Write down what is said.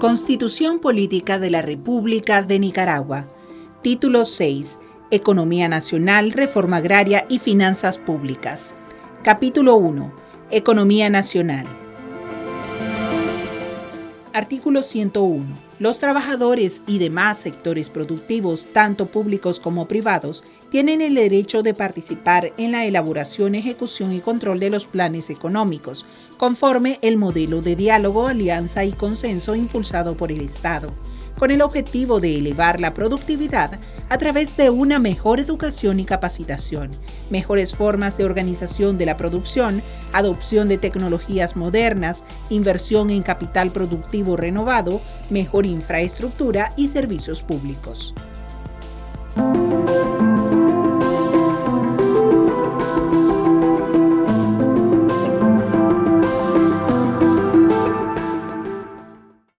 Constitución Política de la República de Nicaragua. Título 6. Economía Nacional, Reforma Agraria y Finanzas Públicas. Capítulo 1. Economía Nacional. Artículo 101. Los trabajadores y demás sectores productivos, tanto públicos como privados, tienen el derecho de participar en la elaboración, ejecución y control de los planes económicos, conforme el modelo de diálogo, alianza y consenso impulsado por el Estado con el objetivo de elevar la productividad a través de una mejor educación y capacitación, mejores formas de organización de la producción, adopción de tecnologías modernas, inversión en capital productivo renovado, mejor infraestructura y servicios públicos.